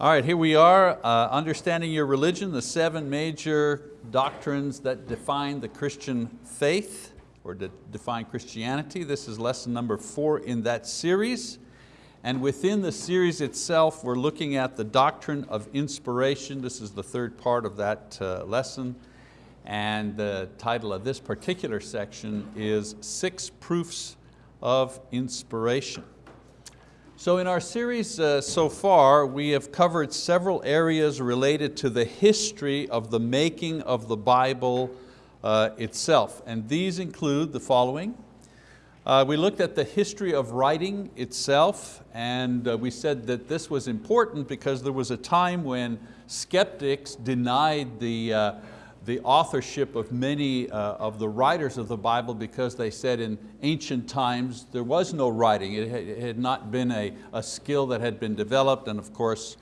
All right, here we are, uh, understanding your religion, the seven major doctrines that define the Christian faith or that define Christianity. This is lesson number four in that series. And within the series itself, we're looking at the doctrine of inspiration. This is the third part of that uh, lesson. And the title of this particular section is Six Proofs of Inspiration. So in our series uh, so far, we have covered several areas related to the history of the making of the Bible uh, itself. And these include the following. Uh, we looked at the history of writing itself and uh, we said that this was important because there was a time when skeptics denied the uh, the authorship of many uh, of the writers of the Bible because they said in ancient times there was no writing. It had, not been a, a, skill that had been developed and of course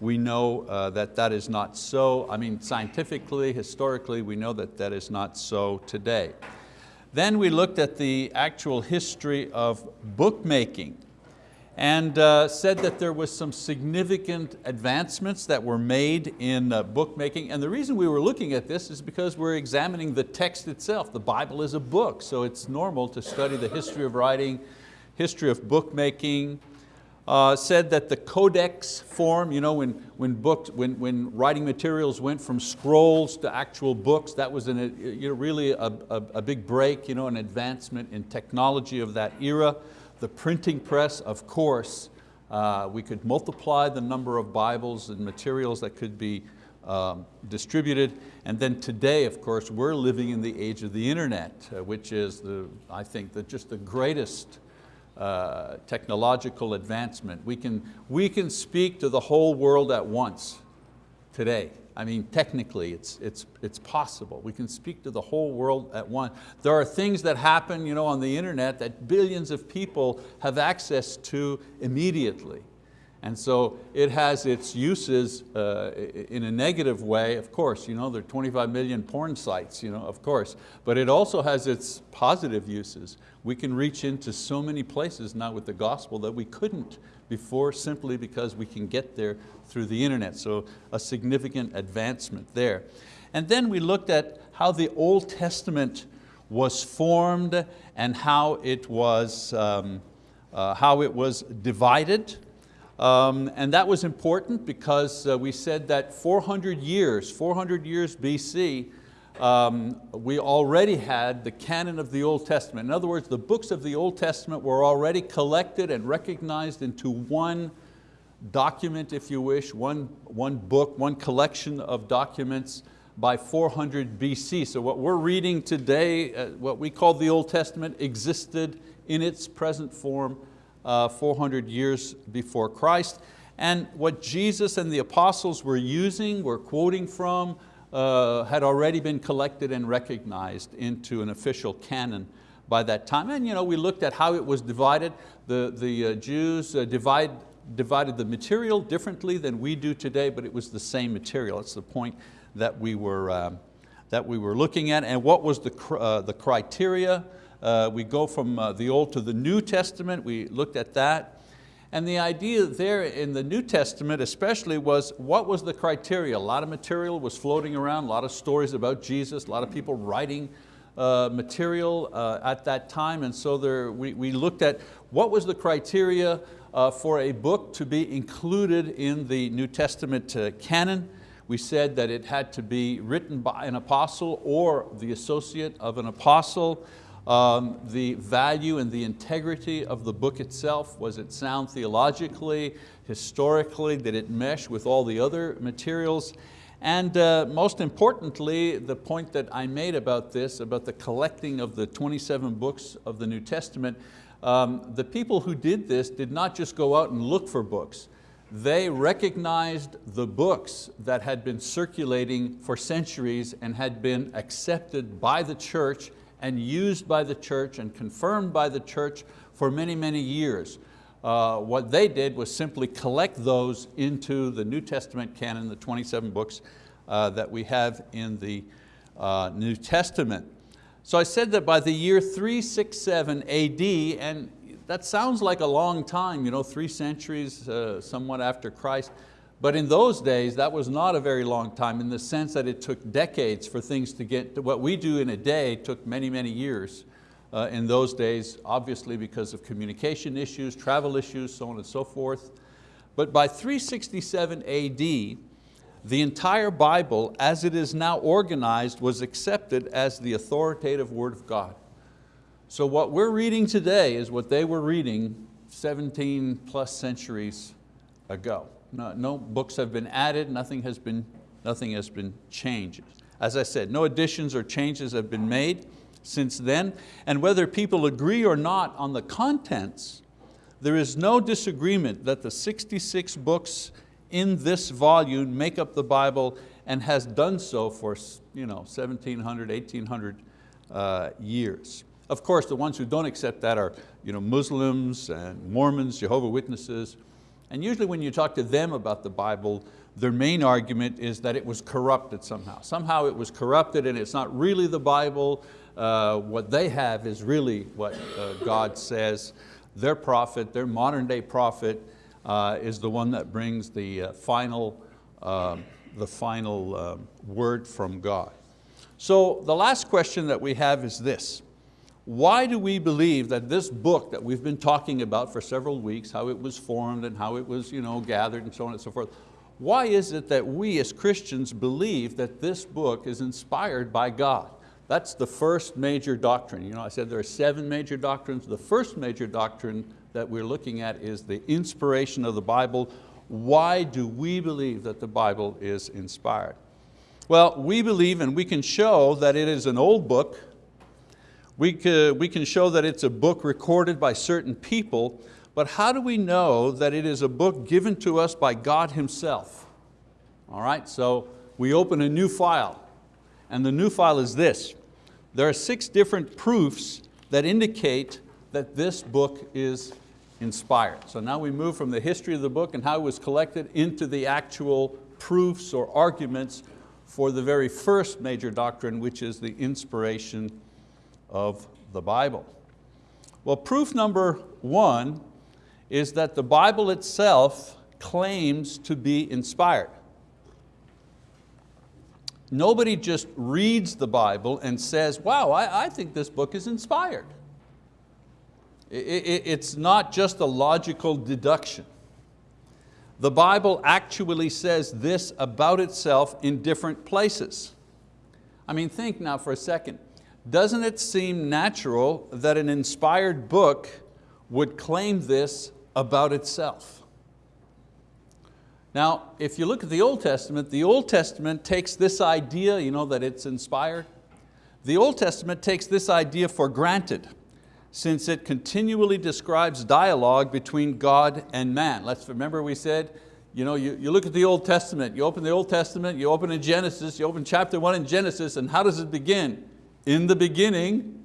we know uh, that that is not so. I mean scientifically, historically, we know that that is not so today. Then we looked at the actual history of bookmaking and uh, said that there was some significant advancements that were made in uh, bookmaking. And the reason we were looking at this is because we're examining the text itself. The Bible is a book, so it's normal to study the history of writing, history of bookmaking. Uh, said that the codex form, you know, when, when, books, when, when writing materials went from scrolls to actual books, that was an, you know, really a, a, a big break, you know, an advancement in technology of that era. The printing press, of course, uh, we could multiply the number of Bibles and materials that could be um, distributed. And then today, of course, we're living in the age of the internet, uh, which is, the, I think, the, just the greatest uh, technological advancement. We can, we can speak to the whole world at once today. I mean, technically it's, it's, it's possible. We can speak to the whole world at once. There are things that happen you know, on the internet that billions of people have access to immediately. And so it has its uses uh, in a negative way, of course, you know, there are 25 million porn sites, you know, of course, but it also has its positive uses. We can reach into so many places now with the gospel that we couldn't before simply because we can get there through the internet. So a significant advancement there. And then we looked at how the Old Testament was formed and how it was, um, uh, how it was divided. Um, and that was important because uh, we said that 400 years, 400 years BC, um, we already had the canon of the Old Testament. In other words, the books of the Old Testament were already collected and recognized into one document, if you wish, one, one book, one collection of documents by 400 BC. So what we're reading today, uh, what we call the Old Testament, existed in its present form uh, 400 years before Christ. And what Jesus and the apostles were using, were quoting from, uh, had already been collected and recognized into an official canon by that time. And you know, we looked at how it was divided. The, the uh, Jews uh, divide, divided the material differently than we do today, but it was the same material. That's the point that we were, um, that we were looking at. And what was the, uh, the criteria? Uh, we go from uh, the Old to the New Testament, we looked at that. And the idea there in the New Testament especially was what was the criteria? A lot of material was floating around, a lot of stories about Jesus, a lot of people writing uh, material uh, at that time. And so there, we, we looked at what was the criteria uh, for a book to be included in the New Testament uh, canon. We said that it had to be written by an apostle or the associate of an apostle. Um, the value and the integrity of the book itself, was it sound theologically, historically, did it mesh with all the other materials? And uh, most importantly, the point that I made about this, about the collecting of the 27 books of the New Testament, um, the people who did this did not just go out and look for books. They recognized the books that had been circulating for centuries and had been accepted by the church and used by the church and confirmed by the church for many, many years. Uh, what they did was simply collect those into the New Testament canon, the 27 books uh, that we have in the uh, New Testament. So I said that by the year 367 AD, and that sounds like a long time, you know, three centuries, uh, somewhat after Christ, But in those days, that was not a very long time in the sense that it took decades for things to get, to what we do in a day took many, many years uh, in those days, obviously because of communication issues, travel issues, so on and so forth. But by 367 AD, the entire Bible, as it is now organized, was accepted as the authoritative word of God. So what we're reading today is what they were reading 17 plus centuries ago. No, no books have been added, nothing has been, nothing has been changed. As I said, no additions or changes have been made since then, and whether people agree or not on the contents, there is no disagreement that the 66 books in this volume make up the Bible and has done so for you know, 1700, 1800 uh, years. Of course, the ones who don't accept that are you know, Muslims and Mormons, Jehovah Witnesses, and usually when you talk to them about the Bible, their main argument is that it was corrupted somehow. Somehow it was corrupted and it's not really the Bible. Uh, what they have is really what uh, God says. Their prophet, their modern day prophet, uh, is the one that brings the uh, final, um, the final um, word from God. So the last question that we have is this. Why do we believe that this book that we've been talking about for several weeks, how it was formed and how it was you know, gathered and so on and so forth, why is it that we as Christians believe that this book is inspired by God? That's the first major doctrine. You know, I said there are seven major doctrines. The first major doctrine that we're looking at is the inspiration of the Bible. Why do we believe that the Bible is inspired? Well, we believe and we can show that it is an old book we, could, we can show that it's a book recorded by certain people, but how do we know that it is a book given to us by God Himself? All right, so we open a new file, and the new file is this. There are six different proofs that indicate that this book is inspired. So now we move from the history of the book and how it was collected into the actual proofs or arguments for the very first major doctrine, which is the inspiration of the Bible. Well, proof number one is that the Bible itself claims to be inspired. Nobody just reads the Bible and says, wow, I, I think this book is inspired. It, it, it's not just a logical deduction. The Bible actually says this about itself in different places. I mean, think now for a second doesn't it seem natural that an inspired book would claim this about itself? Now, if you look at the Old Testament, the Old Testament takes this idea, you know, that it's inspired. The Old Testament takes this idea for granted since it continually describes dialogue between God and man. Let's remember we said, you, know, you, you look at the Old Testament, you open the Old Testament, you open in Genesis, you open chapter one in Genesis, and how does it begin? In the beginning,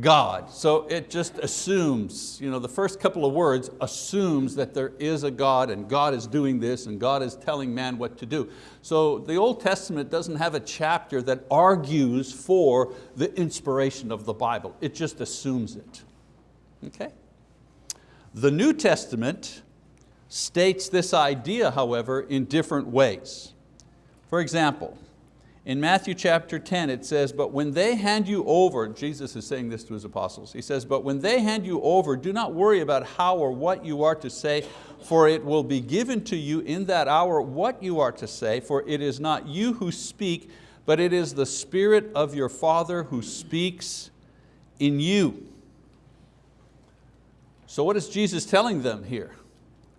God. So it just assumes, you know, the first couple of words assumes that there is a God and God is doing this and God is telling man what to do. So the Old Testament doesn't have a chapter that argues for the inspiration of the Bible. It just assumes it, okay? The New Testament states this idea, however, in different ways. For example, in Matthew chapter 10 it says, but when they hand you over, Jesus is saying this to His apostles, He says, but when they hand you over, do not worry about how or what you are to say, for it will be given to you in that hour what you are to say, for it is not you who speak, but it is the Spirit of your Father who speaks in you. So what is Jesus telling them here?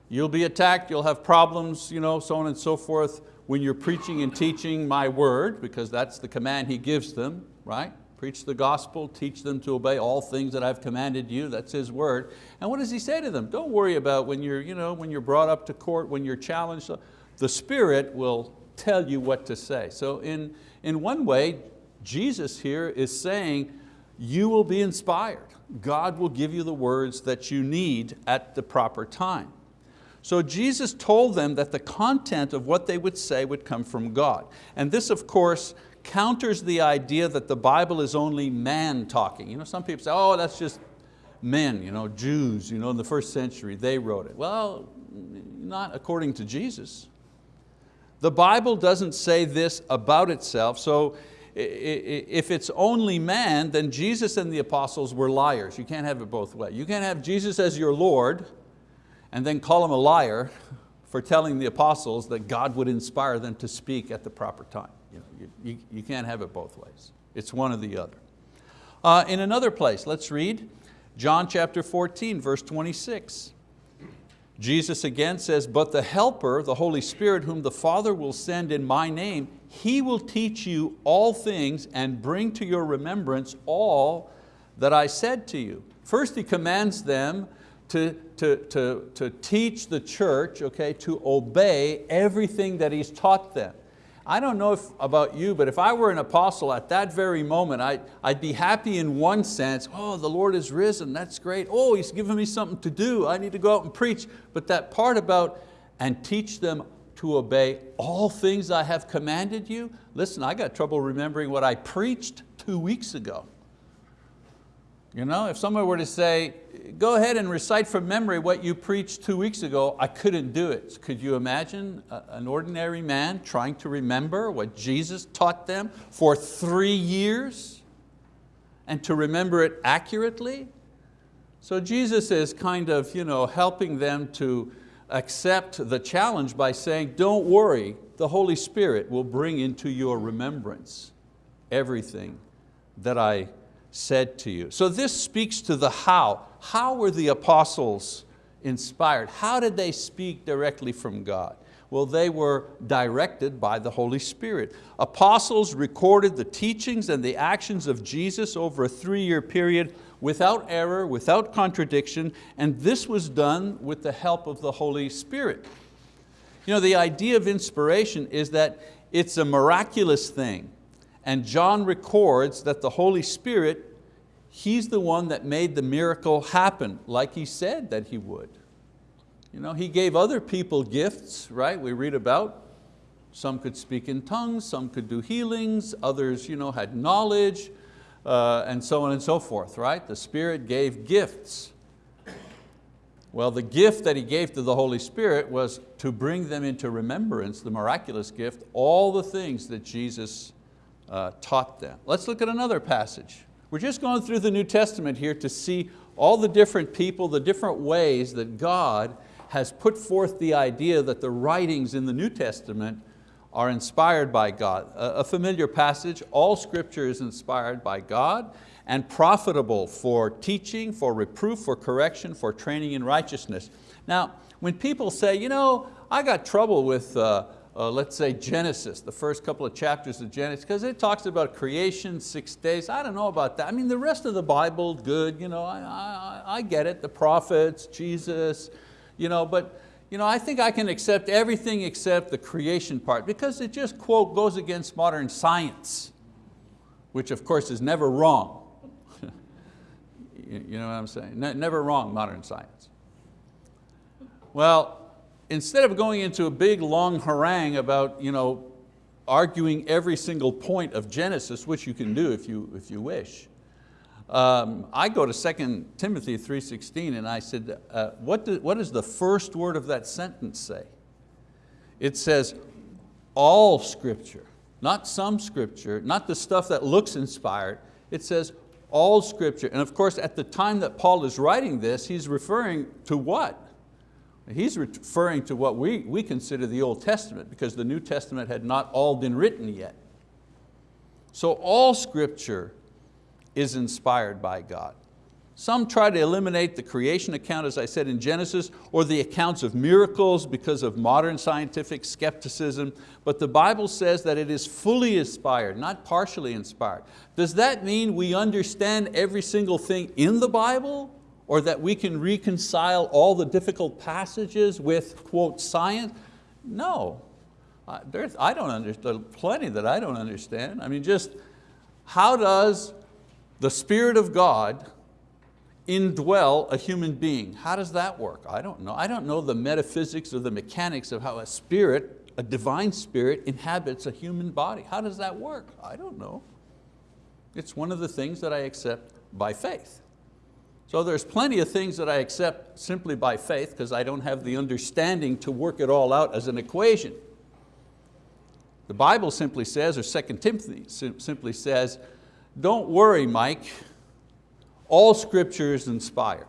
You'll be attacked, you'll have problems, you know, so on and so forth when you're preaching and teaching my word, because that's the command he gives them, right? Preach the gospel, teach them to obey all things that I've commanded you, that's his word. And what does he say to them? Don't worry about when you're, you know, when you're brought up to court, when you're challenged, the Spirit will tell you what to say. So in, in one way, Jesus here is saying, you will be inspired. God will give you the words that you need at the proper time. So Jesus told them that the content of what they would say would come from God. And this, of course, counters the idea that the Bible is only man talking. You know, some people say, oh, that's just men, you know, Jews you know, in the first century, they wrote it. Well, not according to Jesus. The Bible doesn't say this about itself, so if it's only man, then Jesus and the apostles were liars. You can't have it both ways. You can't have Jesus as your Lord and then call him a liar for telling the apostles that God would inspire them to speak at the proper time. You, know, you, you can't have it both ways. It's one or the other. Uh, in another place, let's read John chapter 14, verse 26. Jesus again says, but the helper, the Holy Spirit, whom the Father will send in my name, He will teach you all things and bring to your remembrance all that I said to you. First He commands them to, to, to, to teach the church, okay, to obey everything that He's taught them. I don't know if, about you, but if I were an apostle at that very moment, I, I'd be happy in one sense, oh, the Lord is risen, that's great. Oh, He's given me something to do, I need to go out and preach. But that part about, and teach them to obey all things I have commanded you, listen, I got trouble remembering what I preached two weeks ago. You know, if someone were to say, go ahead and recite from memory what you preached two weeks ago, I couldn't do it. Could you imagine an ordinary man trying to remember what Jesus taught them for three years and to remember it accurately? So Jesus is kind of you know, helping them to accept the challenge by saying, don't worry, the Holy Spirit will bring into your remembrance everything that I said to you. So this speaks to the how. How were the apostles inspired? How did they speak directly from God? Well, they were directed by the Holy Spirit. Apostles recorded the teachings and the actions of Jesus over a three-year period without error, without contradiction, and this was done with the help of the Holy Spirit. You know, the idea of inspiration is that it's a miraculous thing. And John records that the Holy Spirit, He's the one that made the miracle happen, like He said that He would. You know, he gave other people gifts, right? We read about. Some could speak in tongues, some could do healings, others you know, had knowledge, uh, and so on and so forth, right? The Spirit gave gifts. Well, the gift that He gave to the Holy Spirit was to bring them into remembrance, the miraculous gift, all the things that Jesus uh, taught them. Let's look at another passage. We're just going through the New Testament here to see all the different people, the different ways that God has put forth the idea that the writings in the New Testament are inspired by God. A familiar passage, all scripture is inspired by God and profitable for teaching, for reproof, for correction, for training in righteousness. Now, when people say, you know, I got trouble with uh, uh, let's say Genesis, the first couple of chapters of Genesis, because it talks about creation, six days. I don't know about that. I mean, the rest of the Bible, good, you know, I, I, I get it, the prophets, Jesus, you know, but you know, I think I can accept everything except the creation part because it just, quote, goes against modern science, which of course is never wrong. you know what I'm saying? never wrong, modern science. Well, instead of going into a big long harangue about you know, arguing every single point of Genesis, which you can do if you, if you wish, um, I go to 2 Timothy 3.16 and I said, uh, what, do, what does the first word of that sentence say? It says, all scripture, not some scripture, not the stuff that looks inspired, it says all scripture. And of course, at the time that Paul is writing this, he's referring to what? He's referring to what we, we consider the Old Testament because the New Testament had not all been written yet. So all scripture is inspired by God. Some try to eliminate the creation account, as I said in Genesis, or the accounts of miracles because of modern scientific skepticism, but the Bible says that it is fully inspired, not partially inspired. Does that mean we understand every single thing in the Bible? Or that we can reconcile all the difficult passages with, quote, science? No, there's, I don't understand, plenty that I don't understand. I mean, just how does the Spirit of God indwell a human being? How does that work? I don't know. I don't know the metaphysics or the mechanics of how a spirit, a divine spirit, inhabits a human body. How does that work? I don't know. It's one of the things that I accept by faith. So there's plenty of things that I accept simply by faith because I don't have the understanding to work it all out as an equation. The Bible simply says, or 2 Timothy simply says, don't worry, Mike, all scripture is inspired.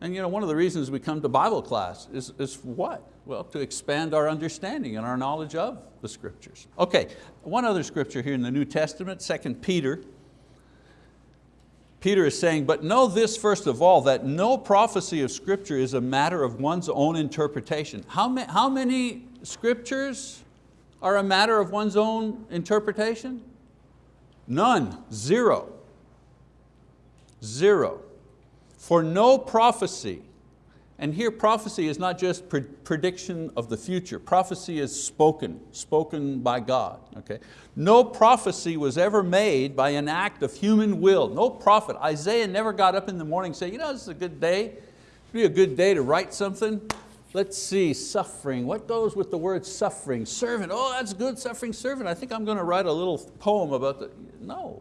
And you know, one of the reasons we come to Bible class is, is what? Well, to expand our understanding and our knowledge of the scriptures. Okay, one other scripture here in the New Testament, 2 Peter. Peter is saying, but know this first of all, that no prophecy of scripture is a matter of one's own interpretation. How, ma how many scriptures are a matter of one's own interpretation? None, zero. Zero. For no prophecy, and here prophecy is not just pre prediction of the future, prophecy is spoken, spoken by God. Okay? No prophecy was ever made by an act of human will. No prophet, Isaiah never got up in the morning and said, you know, this is a good day, It'd be a good day to write something. Let's see, suffering. What goes with the word suffering? Servant, oh that's good, suffering servant. I think I'm going to write a little poem about the, no.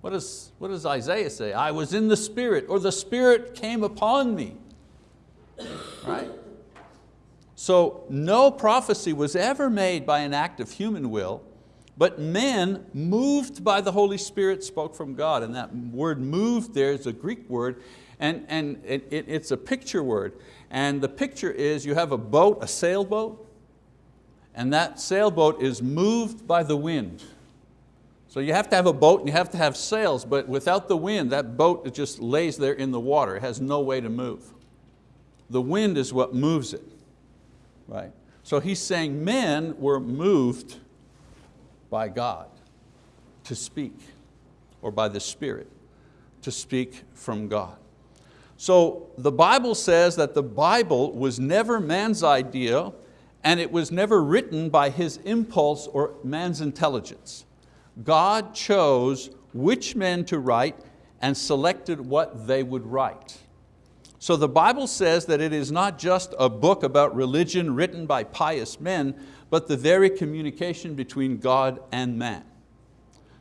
What does, what does Isaiah say? I was in the Spirit, or the Spirit came upon me. Right? So no prophecy was ever made by an act of human will, but men moved by the Holy Spirit spoke from God. And that word moved there is a Greek word, and, and it, it, it's a picture word. And the picture is you have a boat, a sailboat, and that sailboat is moved by the wind. So you have to have a boat and you have to have sails, but without the wind, that boat just lays there in the water. It has no way to move. The wind is what moves it, right? So he's saying men were moved by God to speak, or by the Spirit to speak from God. So the Bible says that the Bible was never man's idea and it was never written by his impulse or man's intelligence. God chose which men to write and selected what they would write. So the Bible says that it is not just a book about religion written by pious men, but the very communication between God and man.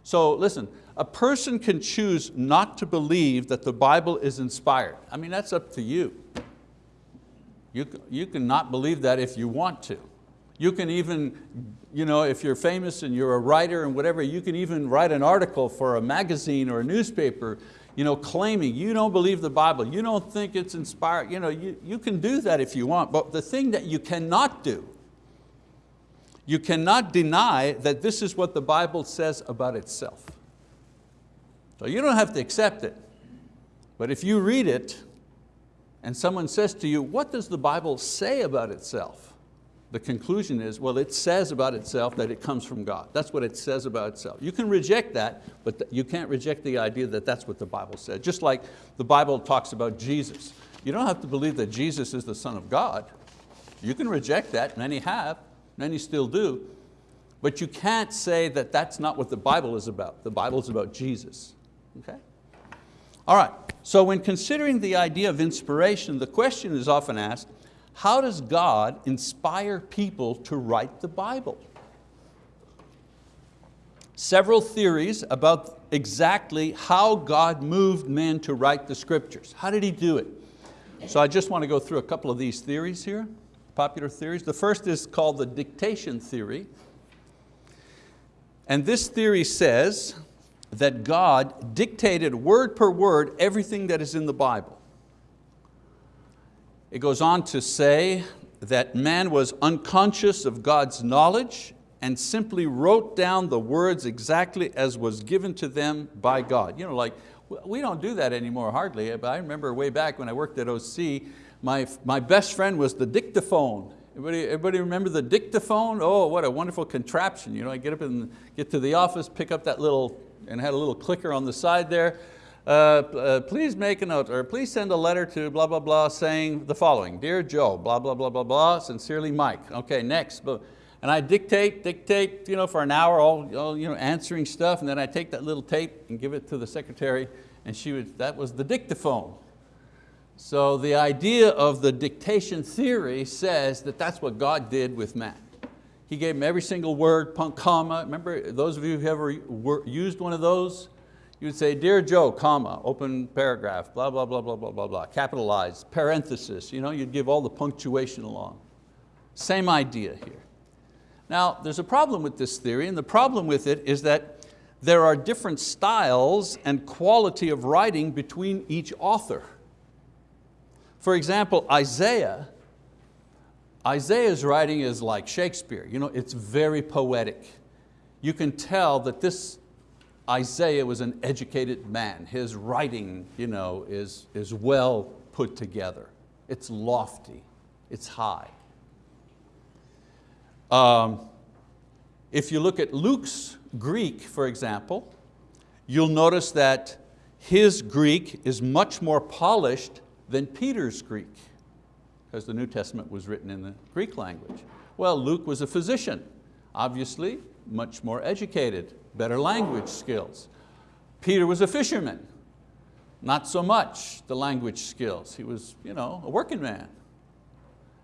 So listen, a person can choose not to believe that the Bible is inspired. I mean, that's up to you. You, you can not believe that if you want to. You can even, you know, if you're famous and you're a writer and whatever, you can even write an article for a magazine or a newspaper you know, claiming you don't believe the Bible, you don't think it's inspired, you, know, you, you can do that if you want, but the thing that you cannot do you cannot deny that this is what the Bible says about itself. So you don't have to accept it. But if you read it and someone says to you, what does the Bible say about itself? The conclusion is, well, it says about itself that it comes from God. That's what it says about itself. You can reject that, but you can't reject the idea that that's what the Bible says. Just like the Bible talks about Jesus. You don't have to believe that Jesus is the Son of God. You can reject that, many have, many still do, but you can't say that that's not what the Bible is about. The Bible is about Jesus. Okay? All right, so when considering the idea of inspiration, the question is often asked, how does God inspire people to write the Bible? Several theories about exactly how God moved men to write the scriptures. How did He do it? So I just want to go through a couple of these theories here, popular theories. The first is called the dictation theory. And this theory says that God dictated word per word everything that is in the Bible. It goes on to say that man was unconscious of God's knowledge and simply wrote down the words exactly as was given to them by God. You know, like, we don't do that anymore hardly, but I remember way back when I worked at OC, my, my best friend was the dictaphone. Everybody, everybody remember the dictaphone? Oh, what a wonderful contraption. You know, I get up and get to the office, pick up that little and had a little clicker on the side there. Uh, uh, please make a note, or please send a letter to blah, blah, blah, saying the following, Dear Joe, blah, blah, blah, blah, blah, sincerely Mike. Okay, next. And I dictate, dictate you know, for an hour, all, all you know, answering stuff, and then I take that little tape and give it to the secretary, and she would, that was the dictaphone. So the idea of the dictation theory says that that's what God did with man. He gave him every single word, punk, comma. Remember, those of you who ever used one of those, you would say, Dear Joe, comma, open paragraph, blah, blah, blah, blah, blah, blah, blah, capitalized, parenthesis. You know, you'd give all the punctuation along. Same idea here. Now, there's a problem with this theory, and the problem with it is that there are different styles and quality of writing between each author. For example, Isaiah, Isaiah's writing is like Shakespeare. You know, it's very poetic. You can tell that this Isaiah was an educated man. His writing you know, is, is well put together. It's lofty, it's high. Um, if you look at Luke's Greek, for example, you'll notice that his Greek is much more polished than Peter's Greek, because the New Testament was written in the Greek language. Well, Luke was a physician, obviously much more educated, better language skills. Peter was a fisherman, not so much the language skills. He was you know, a working man.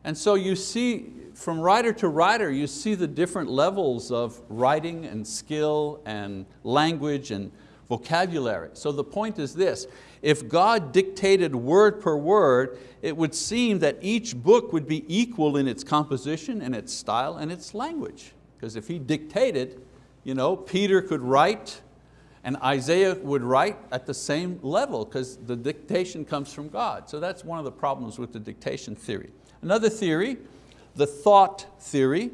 And so you see, from writer to writer, you see the different levels of writing and skill and language and vocabulary. So the point is this, if God dictated word per word, it would seem that each book would be equal in its composition and its style and its language. Because if he dictated, you know, Peter could write and Isaiah would write at the same level because the dictation comes from God. So that's one of the problems with the dictation theory. Another theory, the thought theory.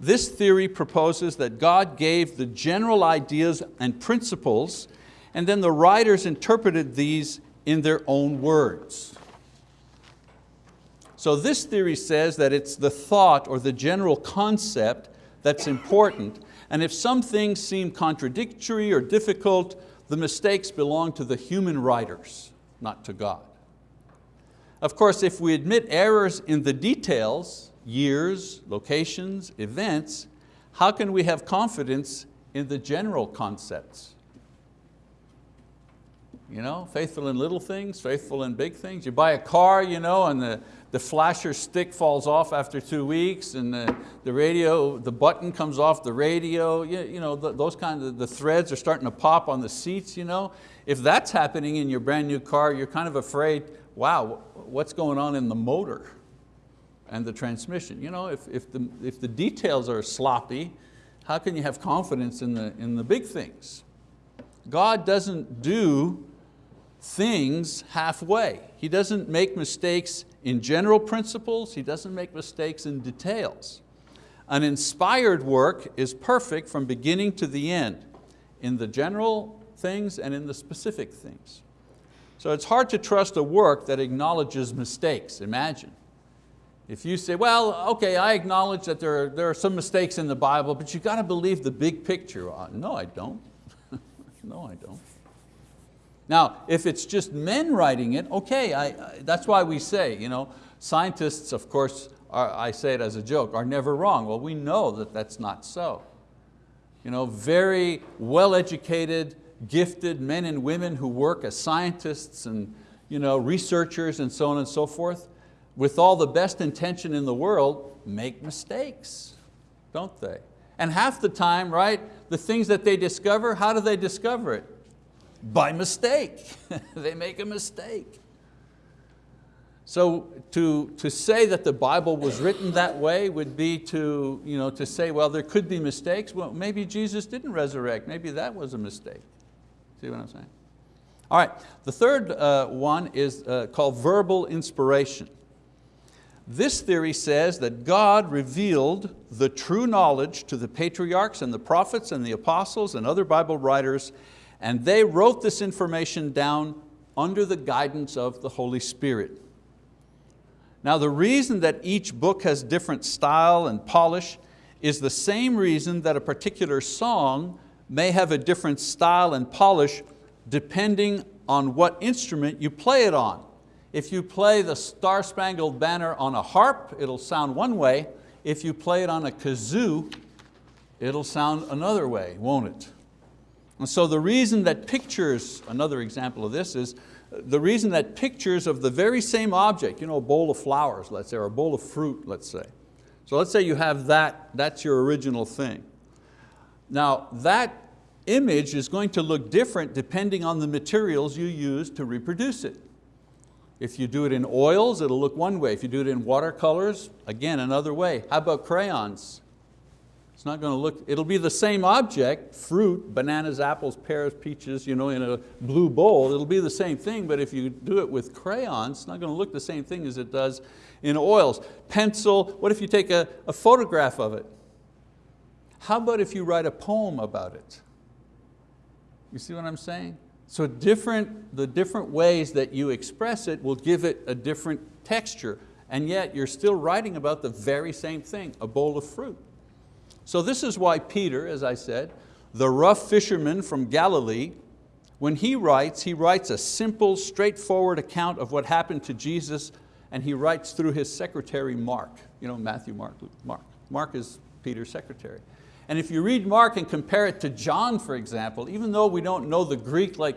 This theory proposes that God gave the general ideas and principles and then the writers interpreted these in their own words. So this theory says that it's the thought or the general concept that's important and if some things seem contradictory or difficult, the mistakes belong to the human writers, not to God. Of course, if we admit errors in the details, years, locations, events, how can we have confidence in the general concepts? You know, faithful in little things, faithful in big things. You buy a car you know, and the, the flasher stick falls off after two weeks and the, the radio, the button comes off the radio, you, you know, the, those kinds of, the threads are starting to pop on the seats. You know? If that's happening in your brand new car, you're kind of afraid, wow, what's going on in the motor and the transmission? You know, if, if, the, if the details are sloppy, how can you have confidence in the, in the big things? God doesn't do things halfway. He doesn't make mistakes in general principles, He doesn't make mistakes in details. An inspired work is perfect from beginning to the end, in the general things and in the specific things. So it's hard to trust a work that acknowledges mistakes, imagine. If you say, well, okay, I acknowledge that there are, there are some mistakes in the Bible, but you got to believe the big picture. Uh, no, I don't. no, I don't. Now, if it's just men writing it, okay, I, I, that's why we say, you know, scientists, of course, are, I say it as a joke, are never wrong. Well, we know that that's not so. You know, very well-educated, gifted men and women who work as scientists and you know, researchers and so on and so forth, with all the best intention in the world, make mistakes, don't they? And half the time, right, the things that they discover, how do they discover it? By mistake, they make a mistake. So to, to say that the Bible was written that way would be to, you know, to say, well, there could be mistakes. Well, maybe Jesus didn't resurrect. Maybe that was a mistake. See what I'm saying? All right, the third uh, one is uh, called verbal inspiration. This theory says that God revealed the true knowledge to the patriarchs and the prophets and the apostles and other Bible writers, and they wrote this information down under the guidance of the Holy Spirit. Now the reason that each book has different style and polish is the same reason that a particular song may have a different style and polish depending on what instrument you play it on. If you play the Star Spangled Banner on a harp, it'll sound one way. If you play it on a kazoo, it'll sound another way, won't it? And so the reason that pictures, another example of this is, the reason that pictures of the very same object, you know, a bowl of flowers, let's say, or a bowl of fruit, let's say. So let's say you have that, that's your original thing. Now that image is going to look different depending on the materials you use to reproduce it. If you do it in oils, it'll look one way. If you do it in watercolors, again, another way. How about crayons? It's not going to look, it'll be the same object, fruit, bananas, apples, pears, peaches, you know, in a blue bowl. It'll be the same thing, but if you do it with crayons, it's not going to look the same thing as it does in oils. Pencil, what if you take a, a photograph of it? How about if you write a poem about it? You see what I'm saying? So different, the different ways that you express it will give it a different texture, and yet you're still writing about the very same thing, a bowl of fruit. So this is why Peter, as I said, the rough fisherman from Galilee, when he writes, he writes a simple, straightforward account of what happened to Jesus and he writes through his secretary Mark. You know, Matthew, Mark, Mark. Mark is Peter's secretary. And if you read Mark and compare it to John, for example, even though we don't know the Greek like,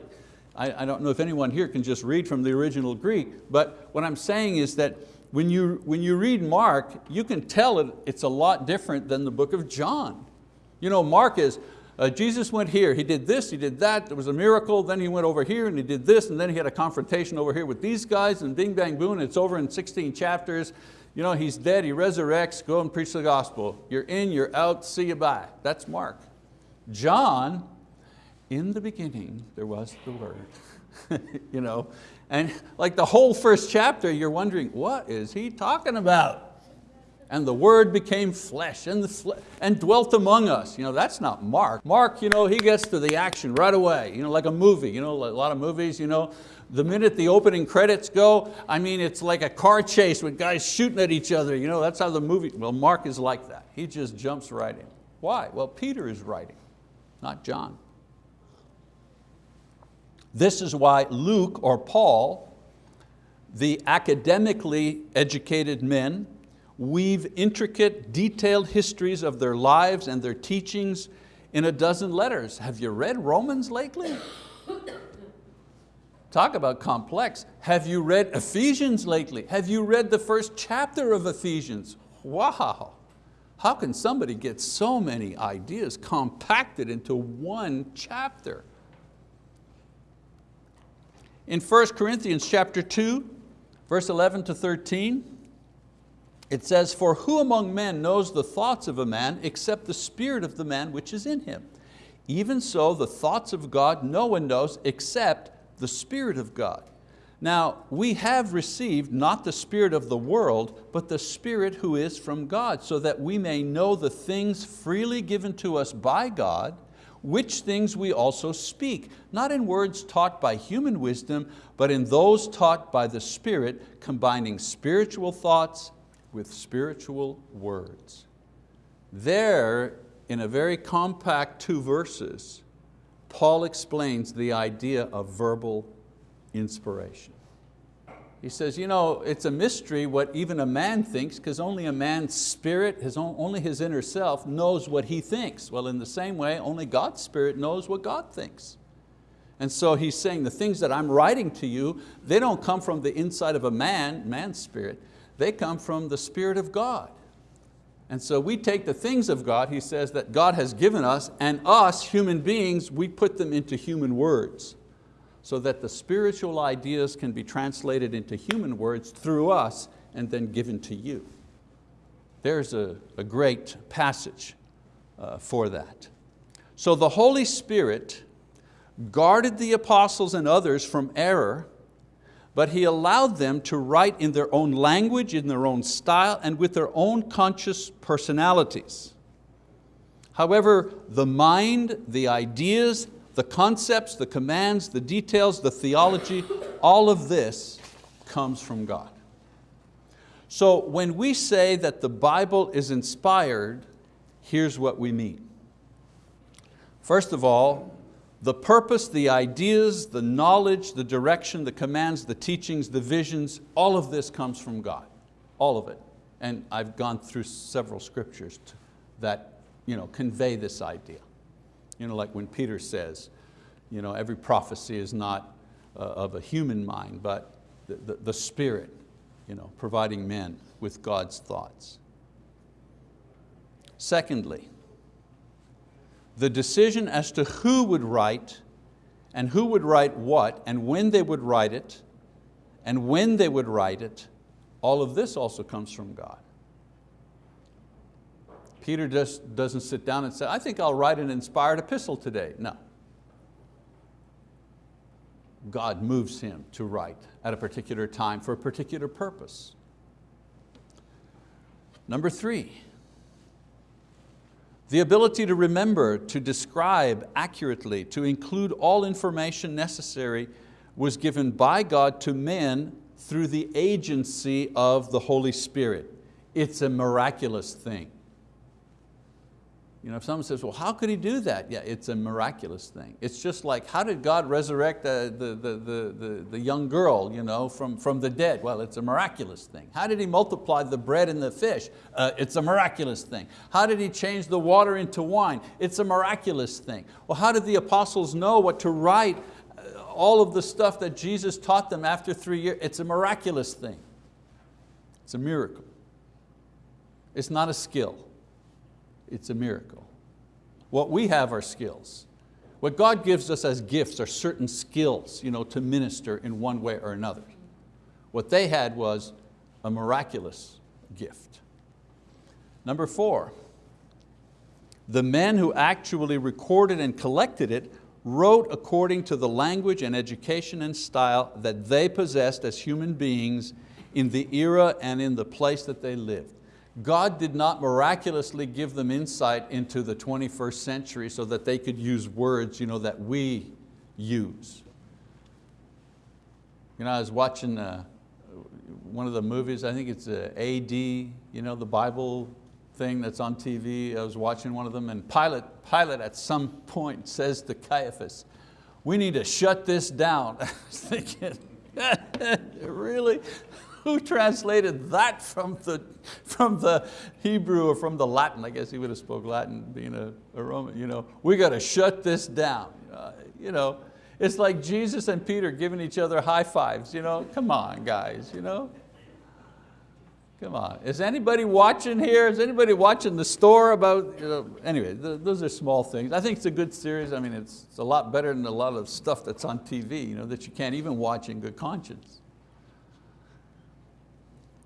I, I don't know if anyone here can just read from the original Greek, but what I'm saying is that when you, when you read Mark, you can tell it, it's a lot different than the book of John. You know, Mark is, uh, Jesus went here, he did this, he did that, there was a miracle, then he went over here and he did this, and then he had a confrontation over here with these guys, and bing, bang, boom, it's over in 16 chapters. You know, he's dead, he resurrects, go and preach the gospel. You're in, you're out, see you bye. That's Mark. John, in the beginning there was the word. you know, and like the whole first chapter, you're wondering, what is he talking about? And the word became flesh and, and dwelt among us. You know, that's not Mark. Mark, you know, he gets to the action right away, you know, like a movie. You know, a lot of movies, you know, the minute the opening credits go, I mean, it's like a car chase with guys shooting at each other. You know, that's how the movie, well, Mark is like that. He just jumps right in. Why? Well, Peter is writing, not John. This is why Luke or Paul, the academically educated men, weave intricate, detailed histories of their lives and their teachings in a dozen letters. Have you read Romans lately? Talk about complex. Have you read Ephesians lately? Have you read the first chapter of Ephesians? Wow. How can somebody get so many ideas compacted into one chapter? In 1 Corinthians chapter 2, verse 11 to 13, it says, for who among men knows the thoughts of a man except the spirit of the man which is in him? Even so, the thoughts of God no one knows except the Spirit of God. Now, we have received not the spirit of the world, but the Spirit who is from God, so that we may know the things freely given to us by God, which things we also speak, not in words taught by human wisdom, but in those taught by the Spirit, combining spiritual thoughts with spiritual words. There, in a very compact two verses, Paul explains the idea of verbal inspiration. He says, you know, it's a mystery what even a man thinks because only a man's spirit, his own, only his inner self knows what he thinks. Well, in the same way, only God's spirit knows what God thinks. And so he's saying the things that I'm writing to you, they don't come from the inside of a man, man's spirit, they come from the Spirit of God. And so we take the things of God, he says, that God has given us, and us, human beings, we put them into human words so that the spiritual ideas can be translated into human words through us and then given to you. There's a, a great passage uh, for that. So the Holy Spirit guarded the apostles and others from error but he allowed them to write in their own language, in their own style, and with their own conscious personalities. However, the mind, the ideas, the concepts, the commands, the details, the theology, all of this comes from God. So when we say that the Bible is inspired, here's what we mean. First of all, the purpose, the ideas, the knowledge, the direction, the commands, the teachings, the visions, all of this comes from God, all of it. And I've gone through several scriptures that you know, convey this idea. You know, like when Peter says, you know, every prophecy is not uh, of a human mind, but the, the, the Spirit you know, providing men with God's thoughts. Secondly, the decision as to who would write and who would write what and when they would write it and when they would write it, all of this also comes from God. Peter just doesn't sit down and say, I think I'll write an inspired epistle today. No. God moves him to write at a particular time for a particular purpose. Number three, the ability to remember, to describe accurately, to include all information necessary was given by God to men through the agency of the Holy Spirit. It's a miraculous thing. You know, if someone says, well, how could he do that? Yeah, it's a miraculous thing. It's just like, how did God resurrect the, the, the, the, the young girl you know, from, from the dead? Well, it's a miraculous thing. How did he multiply the bread and the fish? Uh, it's a miraculous thing. How did he change the water into wine? It's a miraculous thing. Well, how did the apostles know what to write uh, all of the stuff that Jesus taught them after three years? It's a miraculous thing. It's a miracle. It's not a skill it's a miracle. What we have are skills. What God gives us as gifts are certain skills you know, to minister in one way or another. What they had was a miraculous gift. Number four, the men who actually recorded and collected it wrote according to the language and education and style that they possessed as human beings in the era and in the place that they lived. God did not miraculously give them insight into the 21st century so that they could use words you know, that we use. You know, I was watching uh, one of the movies, I think it's uh, AD, you know, the Bible thing that's on TV. I was watching one of them and Pilate, Pilate at some point says to Caiaphas, we need to shut this down. I was thinking, really? Who translated that from the, from the Hebrew or from the Latin? I guess he would have spoke Latin being a, a Roman. You know, we got to shut this down. Uh, you know, it's like Jesus and Peter giving each other high fives. You know, come on guys, you know. Come on, is anybody watching here? Is anybody watching the store about, you know, anyway, th those are small things. I think it's a good series. I mean, it's, it's a lot better than a lot of stuff that's on TV you know, that you can't even watch in good conscience.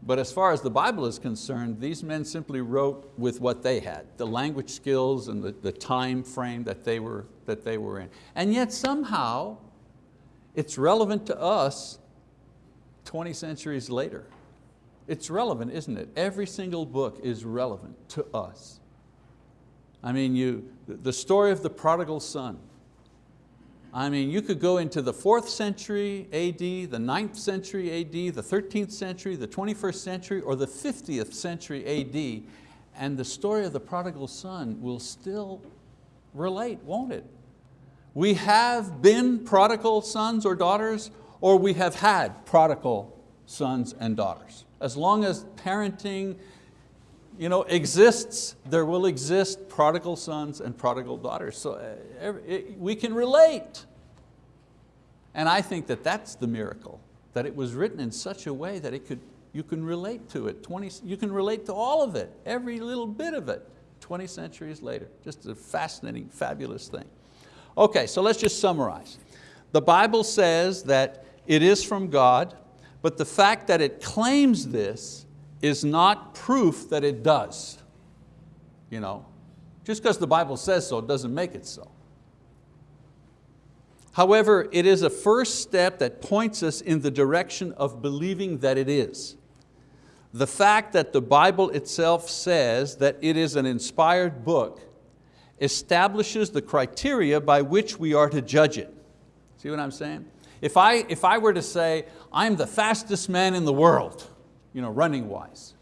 But as far as the Bible is concerned, these men simply wrote with what they had, the language skills and the, the time frame that they, were, that they were in. And yet somehow, it's relevant to us 20 centuries later. It's relevant, isn't it? Every single book is relevant to us. I mean, you, the story of the prodigal son, I mean, you could go into the fourth century AD, the ninth century AD, the 13th century, the 21st century, or the 50th century AD, and the story of the prodigal son will still relate, won't it? We have been prodigal sons or daughters, or we have had prodigal sons and daughters. As long as parenting you know, exists, there will exist prodigal sons and prodigal daughters. So uh, we can relate. And I think that that's the miracle, that it was written in such a way that it could, you can relate to it. 20, you can relate to all of it, every little bit of it, 20 centuries later. Just a fascinating, fabulous thing. Okay, so let's just summarize. The Bible says that it is from God, but the fact that it claims this is not proof that it does. You know, just because the Bible says so doesn't make it so. However, it is a first step that points us in the direction of believing that it is. The fact that the Bible itself says that it is an inspired book establishes the criteria by which we are to judge it. See what I'm saying? If I, if I were to say, I'm the fastest man in the world, you know, running wise.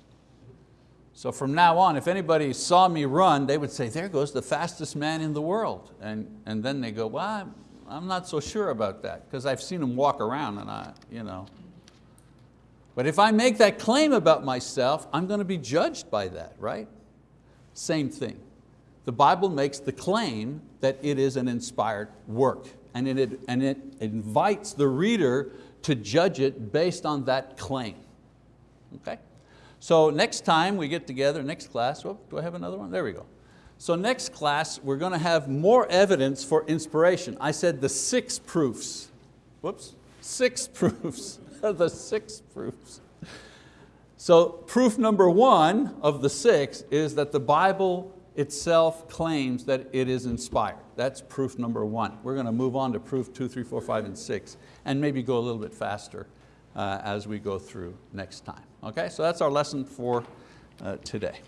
So from now on, if anybody saw me run, they would say, there goes the fastest man in the world. And, and then they go, well, I'm, I'm not so sure about that because I've seen him walk around and I, you know. But if I make that claim about myself, I'm going to be judged by that, right? Same thing. The Bible makes the claim that it is an inspired work and it, and it invites the reader to judge it based on that claim. Okay? So next time we get together, next class, oh, do I have another one? There we go. So next class, we're going to have more evidence for inspiration. I said the six proofs. Whoops, six proofs, the six proofs. So proof number one of the six is that the Bible itself claims that it is inspired. That's proof number one. We're going to move on to proof two, three, four, five, and six, and maybe go a little bit faster uh, as we go through next time. Okay, so that's our lesson for uh, today.